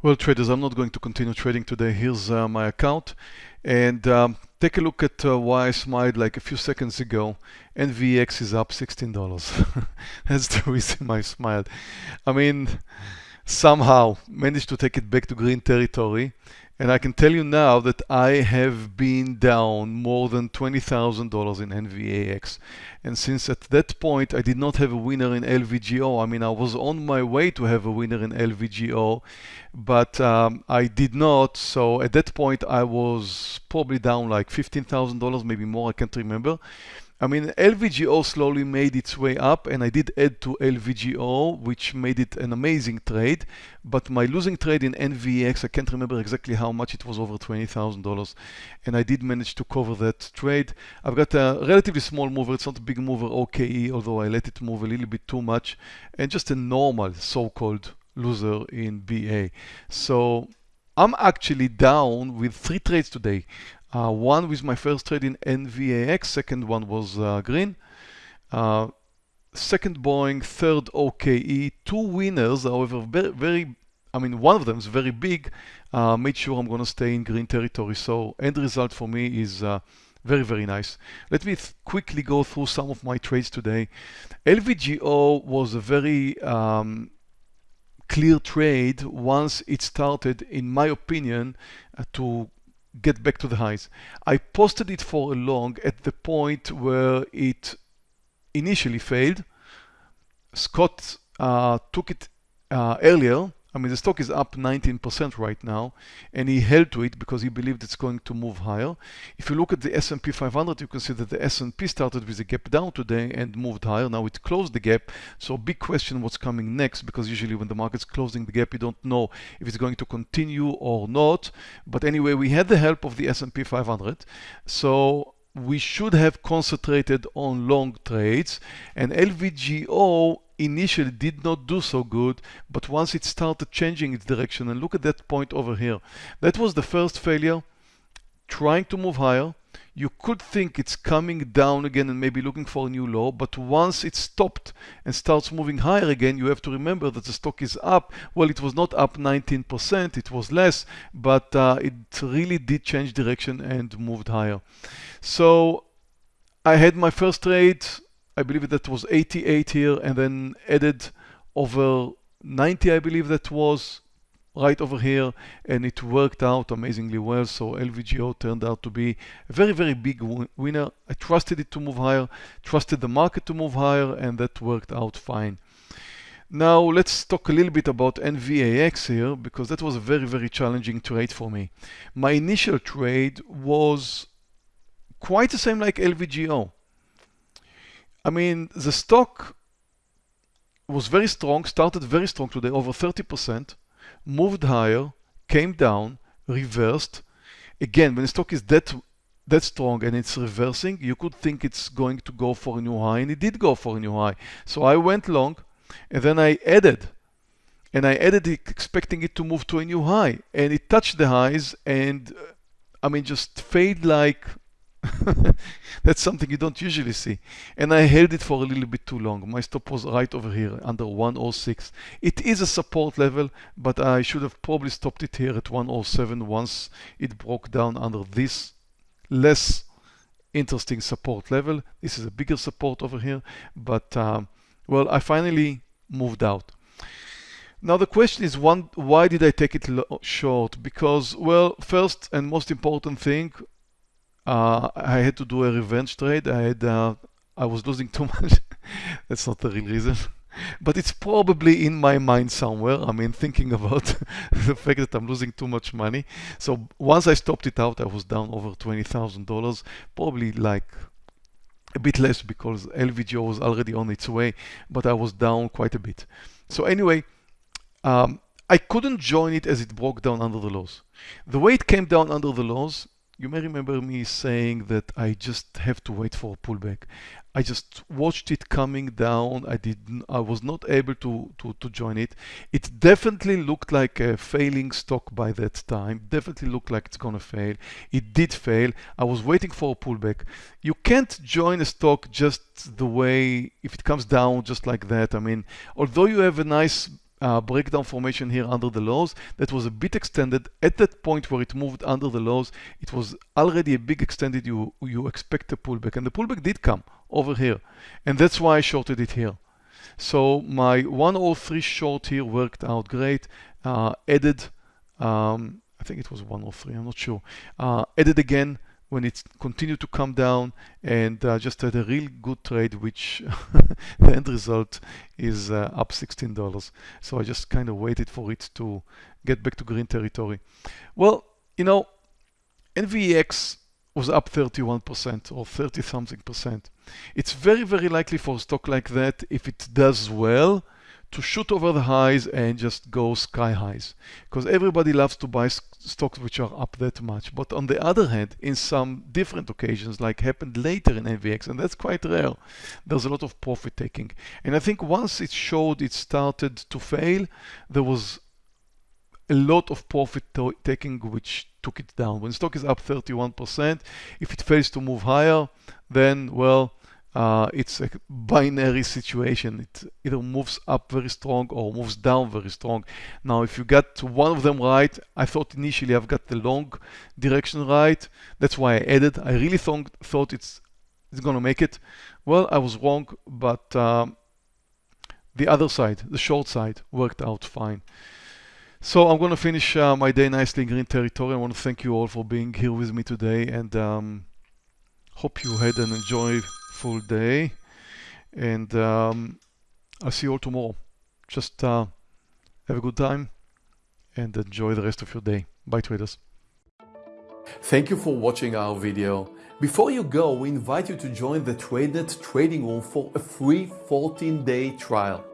Well, traders, I'm not going to continue trading today. Here's uh, my account. And um, take a look at uh, why I smiled like a few seconds ago. NVAX is up $16. That's the reason I smiled. I mean, somehow managed to take it back to green territory. And I can tell you now that I have been down more than $20,000 in NVAX. And since at that point I did not have a winner in LVGO, I mean, I was on my way to have a winner in LVGO, but um, I did not. So at that point I was probably down like $15,000, maybe more, I can't remember. I mean, LVGO slowly made its way up and I did add to LVGO, which made it an amazing trade. But my losing trade in NVAX, I can't remember exactly how much it was over $20,000. And I did manage to cover that trade. I've got a relatively small mover. It's not a big mover, OKE, although I let it move a little bit too much. And just a normal so-called loser in BA. So I'm actually down with three trades today. Uh, one with my first trade in NVAX, second one was uh, green. Uh, second Boeing, third OKE, two winners, however, very, very I mean, one of them is very big, uh, made sure I'm going to stay in green territory. So end result for me is uh, very, very nice. Let me quickly go through some of my trades today. LVGO was a very um, clear trade once it started, in my opinion, uh, to get back to the highs. I posted it for a long at the point where it initially failed. Scott uh, took it uh, earlier I mean, the stock is up 19% right now, and he held to it because he believed it's going to move higher. If you look at the S&P 500, you can see that the S&P started with a gap down today and moved higher. Now it closed the gap. So big question what's coming next, because usually when the market's closing the gap, you don't know if it's going to continue or not. But anyway, we had the help of the S&P 500. So we should have concentrated on long trades and LVGO initially did not do so good, but once it started changing its direction, and look at that point over here. That was the first failure, trying to move higher. You could think it's coming down again and maybe looking for a new low, but once it stopped and starts moving higher again, you have to remember that the stock is up. Well, it was not up 19%, it was less, but uh, it really did change direction and moved higher. So I had my first trade I believe that was 88 here and then added over 90 I believe that was right over here and it worked out amazingly well. So LVGO turned out to be a very very big winner. I trusted it to move higher trusted the market to move higher and that worked out fine. Now let's talk a little bit about NVAX here because that was a very very challenging trade for me. My initial trade was quite the same like LVGO I mean, the stock was very strong, started very strong today, over 30%, moved higher, came down, reversed. Again, when the stock is that that strong and it's reversing, you could think it's going to go for a new high, and it did go for a new high. So I went long, and then I added, and I added it expecting it to move to a new high, and it touched the highs, and uh, I mean, just fade like That's something you don't usually see. And I held it for a little bit too long. My stop was right over here under 106. It is a support level, but I should have probably stopped it here at 107 once it broke down under this less interesting support level. This is a bigger support over here, but um, well, I finally moved out. Now the question is, one, why did I take it short? Because, well, first and most important thing, uh, I had to do a revenge trade. I had uh, I was losing too much. That's not the real reason. But it's probably in my mind somewhere. I mean, thinking about the fact that I'm losing too much money. So once I stopped it out, I was down over $20,000, probably like a bit less because LVGO was already on its way, but I was down quite a bit. So anyway, um, I couldn't join it as it broke down under the lows. The way it came down under the lows, you may remember me saying that I just have to wait for a pullback. I just watched it coming down. I didn't, I was not able to, to, to join it. It definitely looked like a failing stock by that time. Definitely looked like it's gonna fail. It did fail. I was waiting for a pullback. You can't join a stock just the way, if it comes down just like that. I mean, although you have a nice uh, breakdown formation here under the lows that was a bit extended. At that point where it moved under the lows it was already a big extended. You you expect a pullback. And the pullback did come over here. And that's why I shorted it here. So my 103 short here worked out great. Uh, added um, I think it was 103 I'm not sure. Uh, added again when it continued to come down and uh, just had a real good trade which the end result is uh, up $16 so I just kind of waited for it to get back to green territory. Well you know NVAX was up 31% or 30 something percent. It's very very likely for a stock like that if it does well to shoot over the highs and just go sky highs. Because everybody loves to buy stocks which are up that much. But on the other hand in some different occasions like happened later in NVAX and that's quite rare there's a lot of profit taking. And I think once it showed it started to fail there was a lot of profit taking which took it down. When stock is up 31% if it fails to move higher then well uh, it's a binary situation. It either moves up very strong or moves down very strong. Now, if you got one of them right, I thought initially I've got the long direction right. That's why I added. I really thought, thought it's, it's going to make it. Well, I was wrong, but um, the other side, the short side, worked out fine. So I'm going to finish uh, my day nicely in green territory. I want to thank you all for being here with me today and um, hope you had an enjoy full day and um, I'll see you all tomorrow. Just uh, have a good time and enjoy the rest of your day. Bye traders. Thank you for watching our video. Before you go, we invite you to join the TradeNet trading room for a free 14-day trial.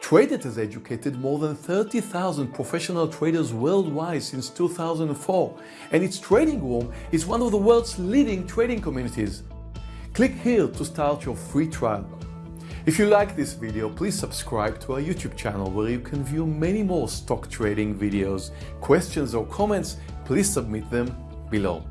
TradeNet has educated more than 30,000 professional traders worldwide since 2004, and its trading room is one of the world's leading trading communities. Click here to start your free trial. If you like this video, please subscribe to our YouTube channel where you can view many more stock trading videos. Questions or comments, please submit them below.